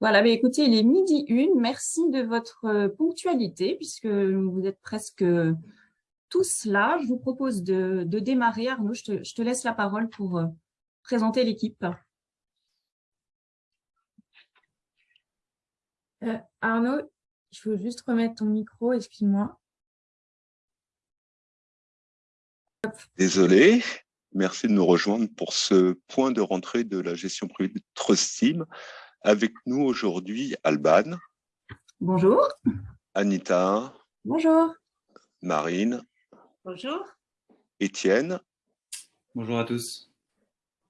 Voilà, mais écoutez, il est midi une. Merci de votre euh, ponctualité, puisque vous êtes presque tous là. Je vous propose de, démarrer. Arnaud, je te, laisse la parole pour euh, présenter l'équipe. Euh, Arnaud, je veux juste remettre ton micro, excuse-moi. Désolé, merci de nous rejoindre pour ce point de rentrée de la gestion privée de Trustim. Avec nous aujourd'hui, Alban. Bonjour. Anita. Bonjour. Marine. Bonjour. Étienne. Bonjour à tous.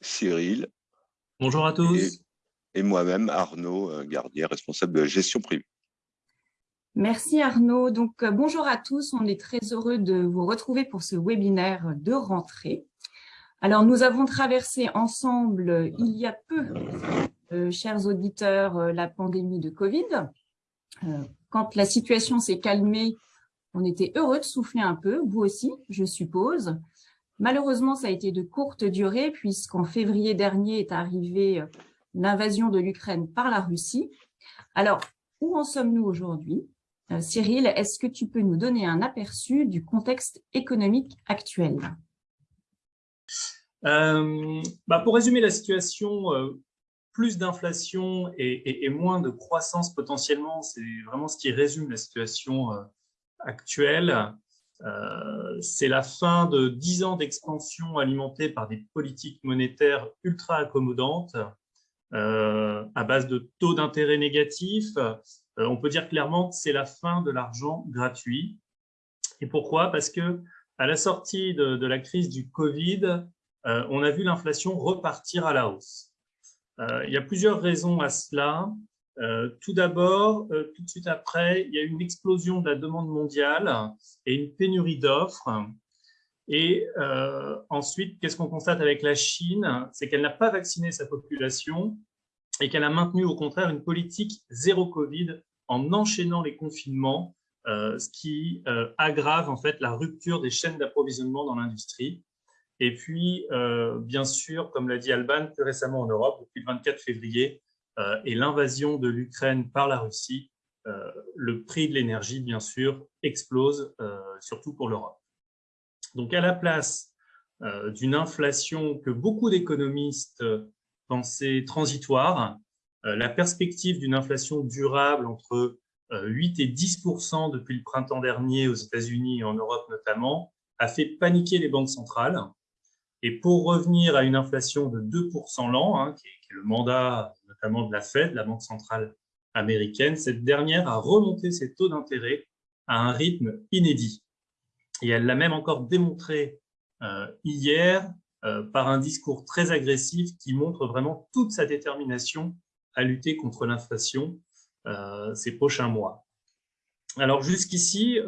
Cyril. Bonjour à tous. Et, moi-même, Arnaud euh, Gardier, responsable de la gestion privée. Merci Arnaud. Donc, euh, bonjour à tous. On est très heureux de vous retrouver pour ce webinaire de rentrée. Alors, nous avons traversé ensemble, il y a peu, euh, chers auditeurs, euh, la pandémie de Covid. Euh, quand la situation s'est calmée, on était heureux de souffler un peu, vous aussi, je suppose. Malheureusement, ça a été de courte durée puisqu'en février dernier est arrivée l'invasion de l'Ukraine par la Russie. Alors, où en sommes-nous aujourd'hui? Cyril, est-ce que tu peux nous donner un aperçu du contexte économique actuel? Bah Pour résumer la situation, plus d'inflation et, moins de croissance potentiellement, c'est vraiment ce qui résume la situation euh, actuelle. Euh, c'est la fin de dix ans d'expansion alimentée par des politiques monétaires ultra accommodantes euh, à base de taux d'intérêt négatifs. on peut dire clairement que c'est la fin de l'argent gratuit. Et pourquoi? Parce que à la sortie de la crise du Covid, on a vu l'inflation repartir à la hausse. Euh, il y a plusieurs raisons à cela. Euh, tout d'abord, euh, tout de suite après, il y a une explosion de la demande mondiale et une pénurie d'offres. Et ensuite, qu'est-ce qu'on constate avec la Chine? C'est qu'elle n'a pas vacciné sa population et qu'elle a maintenu au contraire une politique zéro Covid en enchaînant les confinements, ce qui aggrave en fait la rupture des chaînes d'approvisionnement dans l'industrie. Et puis, euh, bien sûr, comme l'a dit Alban, plus récemment en Europe, depuis le 24 février, euh, et l'invasion de l'Ukraine par la Russie, euh, le prix de l'énergie, bien sûr, explose, surtout pour l'Europe. Donc, à la place d'une inflation que beaucoup d'économistes pensaient transitoire, la perspective d'une inflation durable entre 8 et 10% depuis le printemps dernier aux États-Unis et en Europe notamment, a fait paniquer les banques centrales et pour revenir à une inflation de 2% l'an, hein, qui, est le mandat notamment de la Fed, la Banque centrale américaine, cette dernière a remonté ses taux d'intérêt à un rythme inédit. Et elle l'a même encore démontré euh, hier euh, par un discours très agressif qui montre vraiment toute sa détermination à lutter contre l'inflation euh, ces prochains mois. Alors jusqu'ici,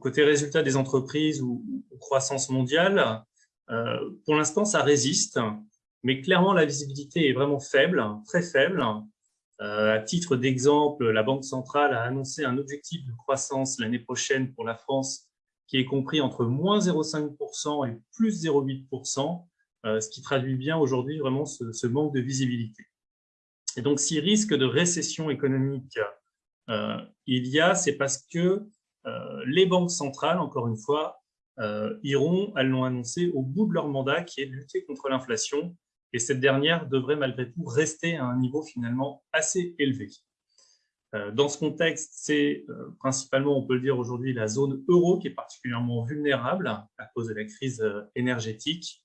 côté résultat des entreprises ou croissance mondiale, euh, pour l'instant, ça résiste, mais clairement, la visibilité est vraiment faible, très faible. Euh, à titre d'exemple, la Banque centrale a annoncé un objectif de croissance l'année prochaine pour la France qui est compris entre moins 0,5% et plus 0,8%, euh, ce qui traduit bien aujourd'hui vraiment ce, manque de visibilité. Et donc, si risque de récession économique il y a, c'est parce que les banques centrales, encore une fois, iront, elles l'ont annoncé, au bout de leur mandat qui est de lutter contre l'inflation. Et cette dernière devrait malgré tout rester à un niveau finalement assez élevé. Euh, dans ce contexte, c'est euh, principalement, on peut le dire aujourd'hui, la zone euro qui est particulièrement vulnérable à cause de la crise énergétique.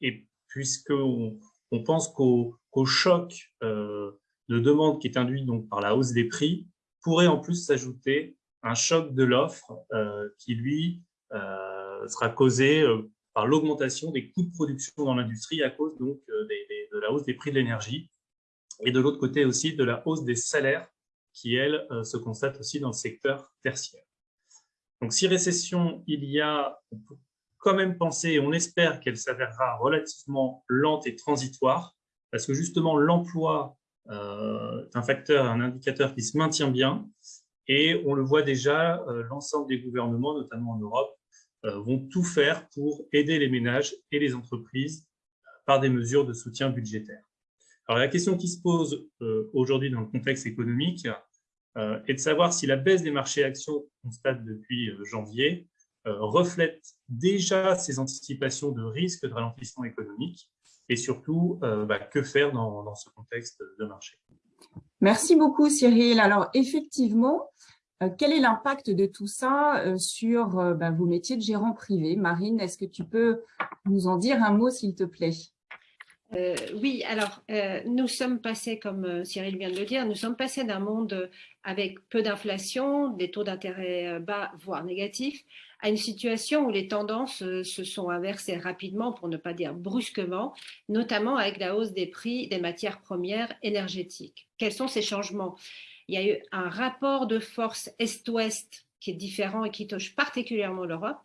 et puisqu'on on pense qu'au choc de demande qui est induit donc par la hausse des prix pourrait en plus s'ajouter un choc de l'offre euh, qui, lui, euh, sera causé euh, par l'augmentation des coûts de production dans l'industrie à cause donc de la hausse des prix de l'énergie et de l'autre côté aussi de la hausse des salaires qui, elle, se constate aussi dans le secteur tertiaire. Donc, si récession il y a, on peut quand même penser, on espère qu'elle s'avérera relativement lente et transitoire, parce que justement, l'emploi est un facteur, un indicateur qui se maintient bien, et on le voit déjà, euh, l'ensemble des gouvernements, notamment en Europe, euh, vont tout faire pour aider les ménages et les entreprises par des mesures de soutien budgétaire. Alors la question qui se pose aujourd'hui dans le contexte économique est de savoir si la baisse des marchés actions qu'on constate depuis janvier reflète déjà ces anticipations de risque de ralentissement économique et surtout bah, que faire dans ce contexte de marché? Merci beaucoup Cyril. Alors effectivement, euh, quel est l'impact de tout ça euh, sur euh, bah, vos métiers de gérant privé? Marine, est-ce que tu peux nous en dire un mot, s'il te plaît? Oui, alors nous sommes passés, comme Cyril vient de le dire, nous sommes passés d'un monde avec peu d'inflation, des taux d'intérêt bas, voire négatifs, à une situation où les tendances se sont inversées rapidement, pour ne pas dire brusquement, notamment avec la hausse des prix des matières premières énergétiques. Quels sont ces changements? Il y a eu un rapport de force Est-Ouest qui est différent et qui touche particulièrement l'Europe.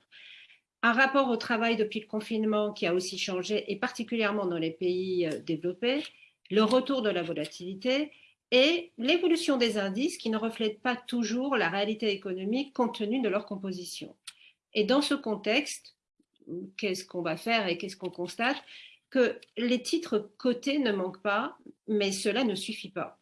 Un rapport au travail depuis le confinement qui a aussi changé, et particulièrement dans les pays euh, développés. Le retour de la volatilité et l'évolution des indices qui ne reflètent pas toujours la réalité économique compte tenu de leur composition. Et dans ce contexte, qu'est-ce qu'on va faire et qu'est-ce qu'on constate Que les titres cotés ne manquent pas, mais cela ne suffit pas.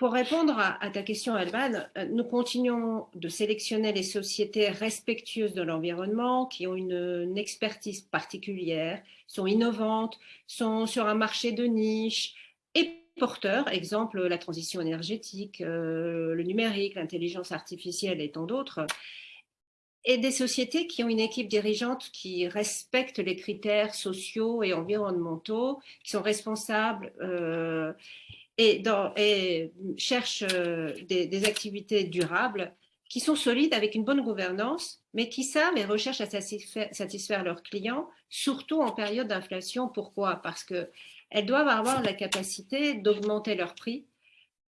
Pour répondre à, ta question, Alban, euh, nous continuons de sélectionner les sociétés respectueuses de l'environnement, qui ont une, expertise particulière, sont innovantes, sont sur un marché de niche et porteurs, exemple la transition énergétique, euh, le numérique, l'intelligence artificielle et tant d'autres, et des sociétés qui ont une équipe dirigeante qui respecte les critères sociaux et environnementaux, qui sont responsables euh, et, cherchent euh, des, activités durables qui sont solides avec une bonne gouvernance, mais qui savent et recherchent à satisfaire, leurs clients, surtout en période d'inflation. Pourquoi? Parce qu'elles doivent avoir la capacité d'augmenter leurs prix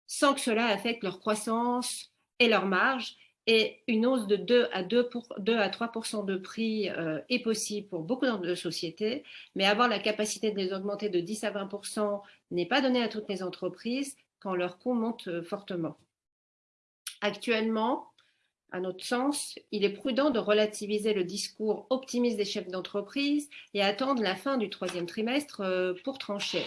sans que cela affecte leur croissance et leur marge et une hausse de 2 à, 2 à 3% de prix euh, est possible pour beaucoup de sociétés, mais avoir la capacité de les augmenter de 10 à 20% n'est pas donné à toutes les entreprises quand leurs coûts montent euh, fortement. Actuellement, à notre sens, il est prudent de relativiser le discours optimiste des chefs d'entreprise et attendre la fin du troisième trimestre euh, pour trancher.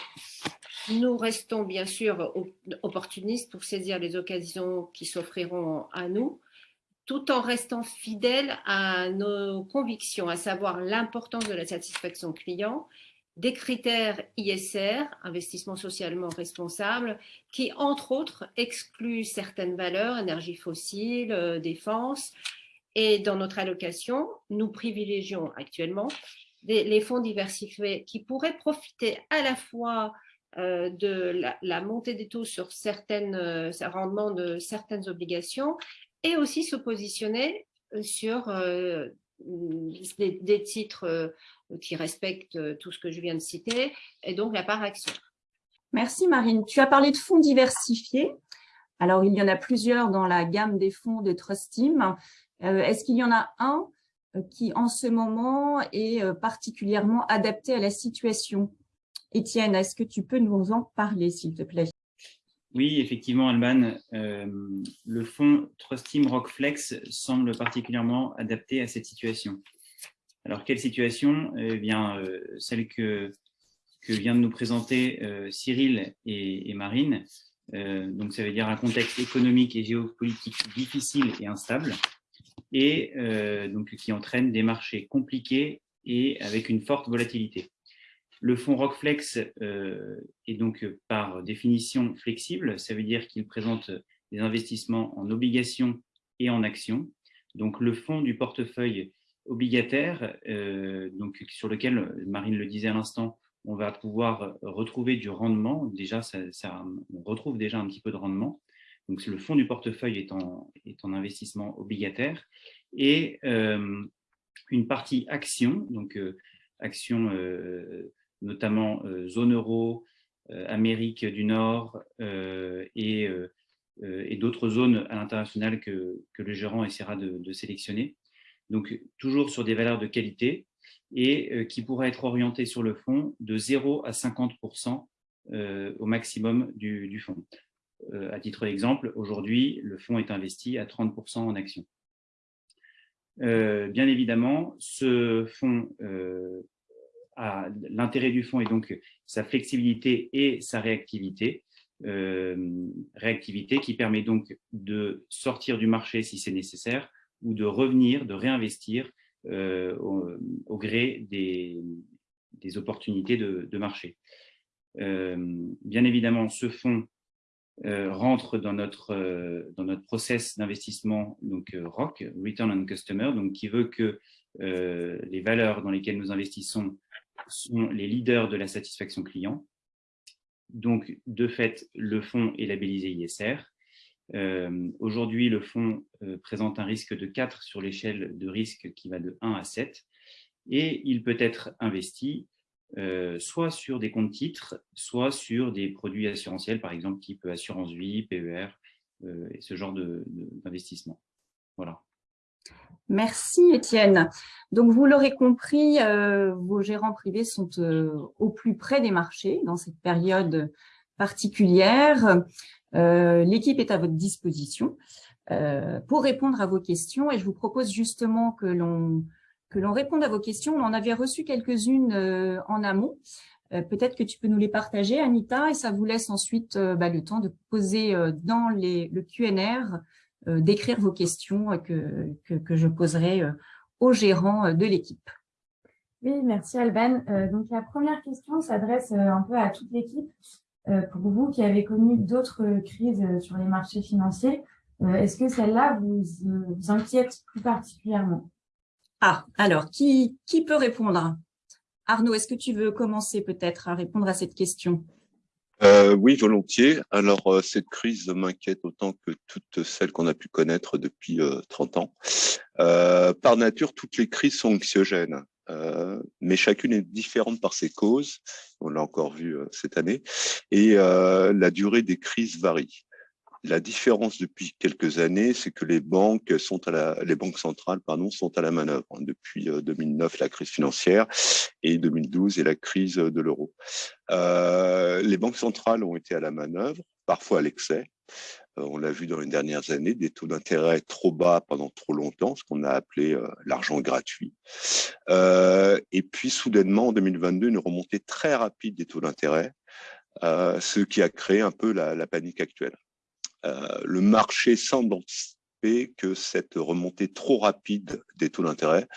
Nous restons bien sûr opportunistes pour saisir les occasions qui s'offriront à nous, tout en restant fidèles à nos convictions, à savoir l'importance de la satisfaction client, des critères ISR, investissement socialement responsable, qui, entre autres, excluent certaines valeurs, énergie fossile, euh, défense. Et dans notre allocation, nous privilégions actuellement les fonds diversifiés qui pourraient profiter à la fois euh, de la, montée des taux sur certains euh, rendements de certaines obligations et aussi se positionner euh, sur euh, des, titres euh, qui respectent tout ce que je viens de citer, et donc la part action. Merci Marine. Tu as parlé de fonds diversifiés. Alors, il y en a plusieurs dans la gamme des fonds de Trust Team. Est-ce qu'il y en a un qui, en ce moment, est particulièrement adapté à la situation? Étienne, est-ce que tu peux nous en parler, s'il te plaît? Oui, effectivement, Alban, euh, le fonds Trust Team Rockflex semble particulièrement adapté à cette situation. Alors, quelle situation? Eh bien, euh, Celle que, que vient de nous présenter euh, Cyril et, Marine. donc, ça veut dire un contexte économique et géopolitique difficile et instable, et donc qui entraîne des marchés compliqués et avec une forte volatilité. Le fonds Rockflex euh, est donc euh, par définition flexible, ça veut dire qu'il présente des investissements en obligations et en actions. Donc le fonds du portefeuille obligataire, euh, donc sur lequel, Marine le disait à l'instant, on va pouvoir retrouver du rendement. Déjà, on retrouve déjà un petit peu de rendement. Donc le fonds du portefeuille est en, est en investissement obligataire et une partie action, donc action notamment euh, zone euro, euh, Amérique du Nord euh, et, et d'autres zones à l'international que, que, le gérant essaiera de, sélectionner. Donc, toujours sur des valeurs de qualité et qui pourraient être orientées sur le fonds de 0 à 50% au maximum du, du fonds. à titre d'exemple, aujourd'hui, le fonds est investi à 30 en actions. bien évidemment, ce fonds l'intérêt du fonds est donc sa flexibilité et sa réactivité. réactivité qui permet donc de sortir du marché si c'est nécessaire ou de revenir, de réinvestir au, gré des, opportunités de, marché. bien évidemment, ce fonds euh, rentre dans notre, euh, dans notre process d'investissement, donc euh, ROC, Return on Customer, donc qui veut que les valeurs dans lesquelles nous investissons sont les leaders de la satisfaction client. Donc, de fait, le fonds est labellisé ISR. Aujourd'hui, le fonds présente un risque de 4 sur l'échelle de risque qui va de 1 à 7 et il peut être investi euh, soit sur des comptes titres, soit sur des produits assurantiels, par exemple type assurance vie, PER, euh, et ce genre d'investissement. Voilà. Merci Étienne. Donc vous l'aurez compris, euh, vos gérants privés sont au plus près des marchés dans cette période particulière. L'équipe est à votre disposition pour répondre à vos questions et je vous propose justement que l'on réponde à vos questions. On en avait reçu quelques-unes euh, en amont. Euh, peut-être que tu peux nous les partager, Anita, et ça vous laisse ensuite euh, bah, le temps de poser dans le QNR, d'écrire vos questions que, que, je poserai aux gérants de l'équipe. Oui, merci Alban. donc la première question s'adresse un peu à toute l'équipe. pour vous qui avez connu d'autres crises sur les marchés financiers, est-ce que celle-là vous, vous inquiète plus particulièrement? Ah, alors, qui, qui peut répondre? Arnaud, est-ce que tu veux commencer peut-être à répondre à cette question? Euh, oui, volontiers. Alors, euh, cette crise m'inquiète autant que toutes celles qu'on a pu connaître depuis 30 euh, ans. par nature, toutes les crises sont anxiogènes, mais chacune est différente par ses causes. On l'a encore vu cette année. Et la durée des crises varie. La différence depuis quelques années, c'est que les banques sont à la, les banques centrales, pardon, sont à la manœuvre hein, depuis 2009, euh, la crise financière, et 2012 et la crise de l'euro. Euh, les banques centrales ont été à la manœuvre, parfois à l'excès. Euh, on l'a vu dans les dernières années, des taux d'intérêt trop bas pendant trop longtemps, ce qu'on a appelé l'argent gratuit. et puis, soudainement, en 2022, une remontée très rapide des taux d'intérêt, ce qui a créé un peu la, la panique actuelle. Euh, le marché semble anticiper que cette remontée trop rapide des taux d'intérêt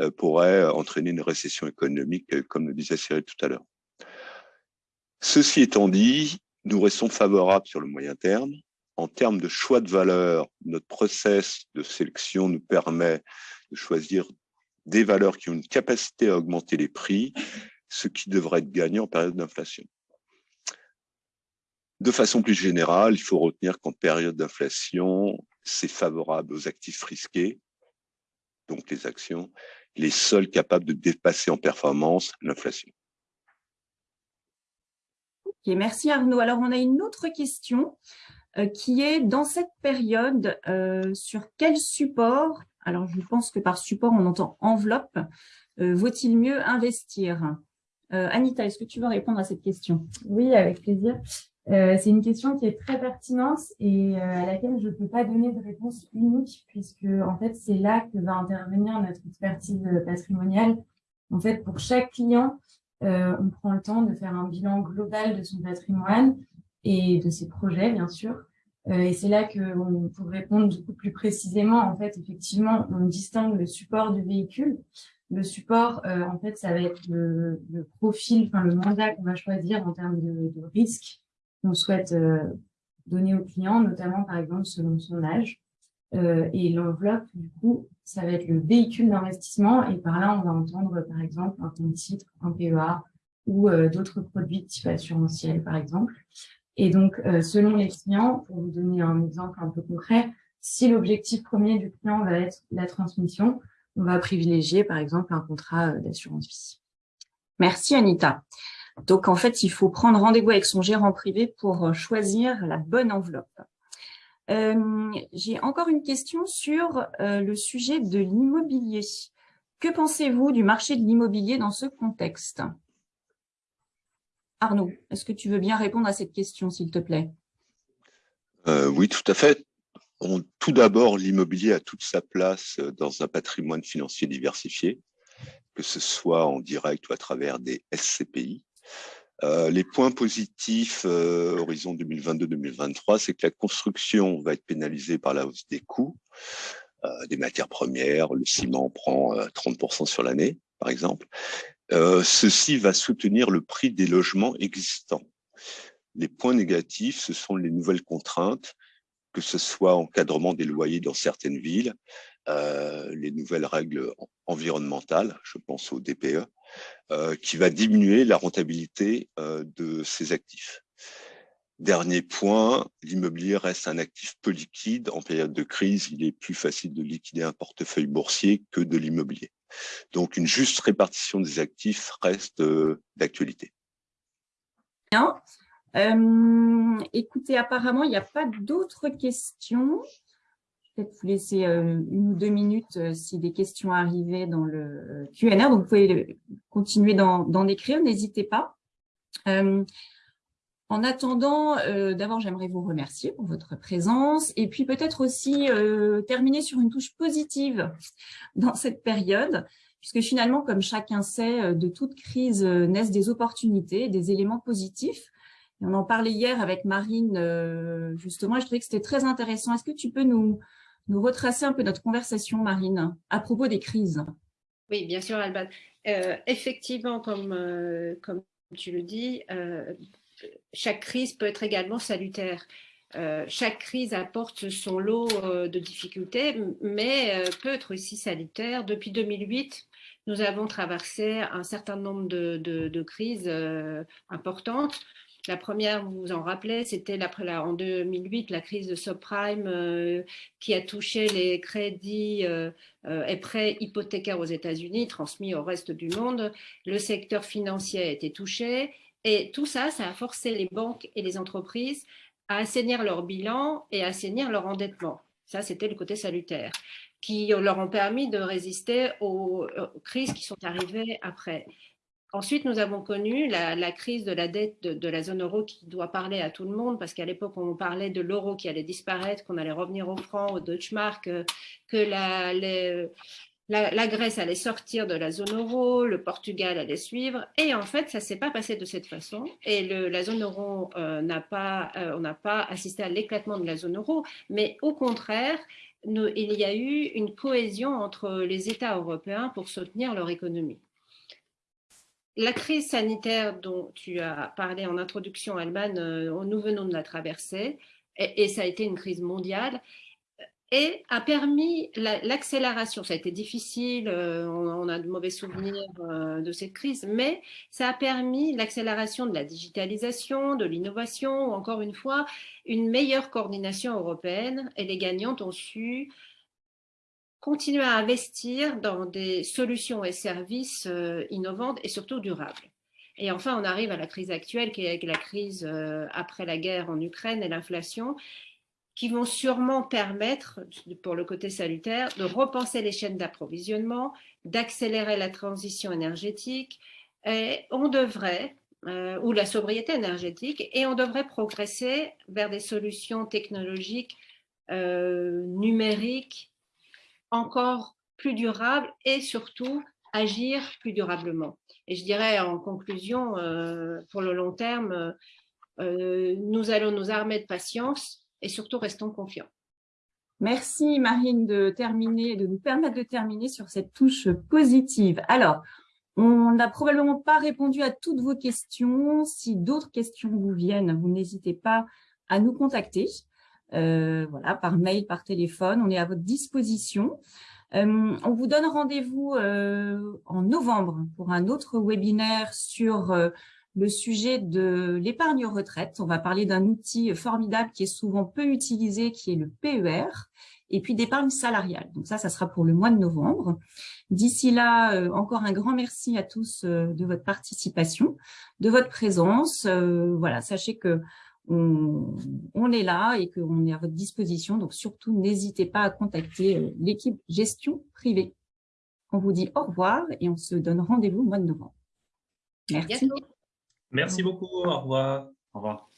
euh, pourrait entraîner une récession économique, euh, comme le disait Cyril tout à l'heure. Ceci étant dit, nous restons favorables sur le moyen terme. En termes de choix de valeur, notre process de sélection nous permet de choisir des valeurs qui ont une capacité à augmenter les prix, ce qui devrait être gagnant en période d'inflation. De façon plus générale, il faut retenir qu'en période d'inflation, c'est favorable aux actifs risqués, donc les actions, les seuls capables de dépasser en performance l'inflation. merci Arnaud. Alors, on a une autre question euh, qui est dans cette période, euh, sur quel support, alors je pense que par support, on entend enveloppe, euh, vaut-il mieux investir? Anita, est-ce que tu veux répondre à cette question? Oui, avec plaisir. Euh, c'est une question qui est très pertinente et euh, à laquelle je ne peux pas donner de réponse unique puisque en fait c'est là que va intervenir notre expertise patrimoniale. En fait, pour chaque client, euh, on prend le temps de faire un bilan global de son patrimoine et de ses projets, bien sûr. et c'est là que, pour répondre beaucoup plus précisément, en fait, effectivement, on distingue le support du véhicule. Le support, en fait, ça va être le, le profil, enfin le mandat qu'on va choisir en termes de, de risque qu'on souhaite euh, donner au client, notamment par exemple selon son âge. Euh, et l'enveloppe, du coup, ça va être le véhicule d'investissement et par là, on va entendre par exemple un compte titre, un PEA ou euh, d'autres produits type assurantiel par exemple. Et donc, selon les clients, pour vous donner un exemple un peu concret, si l'objectif premier du client va être la transmission, on va privilégier par exemple un contrat d'assurance vie. Merci Anita. Donc, en fait, il faut prendre rendez-vous avec son gérant privé pour euh, choisir la bonne enveloppe. Euh, j'ai encore une question sur euh, le sujet de l'immobilier. Que pensez-vous du marché de l'immobilier dans ce contexte? Arnaud, est-ce que tu veux bien répondre à cette question, s'il te plaît? Oui, tout à fait. tout d'abord, l'immobilier a toute sa place dans un patrimoine financier diversifié que ce soit en direct ou à travers des SCPI. Euh, les points positifs euh, horizon 2022-2023, c'est que la construction va être pénalisée par la hausse des coûts euh, des matières premières. Le ciment prend 30% sur l'année, par exemple. ceci va soutenir le prix des logements existants. Les points négatifs, ce sont les nouvelles contraintes, que ce soit encadrement des loyers dans certaines villes, les nouvelles règles environnementales, je pense au DPE, qui va diminuer la rentabilité euh, de ces actifs. Dernier point, l'immobilier reste un actif peu liquide. En période de crise, il est plus facile de liquider un portefeuille boursier que de l'immobilier. Donc, une juste répartition des actifs reste euh, d'actualité. Bien. écoutez, apparemment, il n'y a pas d'autres questions peut-être vous laisser euh, une ou deux minutes euh, si des questions arrivaient dans le euh, Q&A. Donc, vous pouvez continuer d'en écrire, n'hésitez pas. en attendant, d'abord, j'aimerais vous remercier pour votre présence et puis peut-être aussi terminer sur une touche positive dans cette période, puisque finalement, comme chacun sait, de toute crise naissent des opportunités, des éléments positifs. On en parlait hier avec Marine, justement, je trouvais que c'était très intéressant. Est-ce que tu peux nous, nous retracer un peu notre conversation, Marine, à propos des crises. Oui, bien sûr, Alban. Euh, effectivement, comme, euh, comme tu le dis, euh, chaque crise peut être également salutaire. chaque crise apporte son lot de difficultés, mais peut être aussi salutaire. Depuis 2008, nous avons traversé un certain nombre de crises importantes. La première, vous vous en rappelez, c'était en 2008, la crise de subprime euh, qui a touché les crédits euh, euh, et prêts hypothécaires aux États-Unis, transmis au reste du monde. Le secteur financier a été touché et tout ça, ça a forcé les banques et les entreprises à assainir leur bilan et à assainir leur endettement. Ça, c'était le côté salutaire, qui leur ont permis de résister aux crises qui sont arrivées après. Ensuite, nous avons connu la, crise de la dette de, la zone euro qui doit parler à tout le monde parce qu'à l'époque, on parlait de l'euro qui allait disparaître, qu'on allait revenir au franc, au Deutschmark, euh, que la, la, Grèce allait sortir de la zone euro, le Portugal allait suivre. Et en fait, ça ne s'est pas passé de cette façon. Et la zone euro euh, n'a pas, euh, on n'a pas assisté à l'éclatement de la zone euro, mais au contraire, il y a eu une cohésion entre les États européens pour soutenir leur économie la crise sanitaire dont tu as parlé en introduction, Alban, euh, nous venons de la traverser, et, ça a été une crise mondiale, et a permis l'accélération. ça a été difficile, euh, on, a de mauvais souvenirs euh, de cette crise, mais ça a permis l'accélération de la digitalisation, de l'innovation, encore une fois, une meilleure coordination européenne, et les gagnantes ont su continuer à investir dans des solutions et services euh, innovantes et surtout durables. Et enfin, on arrive à la crise actuelle, qui est la crise euh, après la guerre en Ukraine et l'inflation, qui vont sûrement permettre, pour le côté salutaire, de repenser les chaînes d'approvisionnement, d'accélérer la transition énergétique. On devrait, euh, ou la sobriété énergétique, et on devrait progresser vers des solutions technologiques numériques encore plus durable et surtout agir plus durablement. Et je dirais en conclusion, euh, pour le long terme, euh, nous allons nous armer de patience et surtout restons confiants. Merci Marine de terminer, de nous permettre de terminer sur cette touche positive. Alors, on n'a probablement pas répondu à toutes vos questions. Si d'autres questions vous viennent, vous n'hésitez pas à nous contacter. Euh, voilà, par mail, par téléphone. On est à votre disposition. Euh, on vous donne rendez-vous euh, en novembre pour un autre webinaire sur le sujet de l'épargne retraite. On va parler d'un outil formidable qui est souvent peu utilisé, qui est le PER, et puis d'épargne salariale. Donc ça, ça sera pour le mois de novembre. D'ici là, encore un grand merci à tous de votre participation, de votre présence. voilà, sachez que on, est là et qu'on est à votre disposition. Donc, surtout, n'hésitez pas à contacter euh, l'équipe gestion privée. On vous dit au revoir et on se donne rendez-vous au mois de novembre. Merci. Merci beaucoup. Au revoir. Au revoir.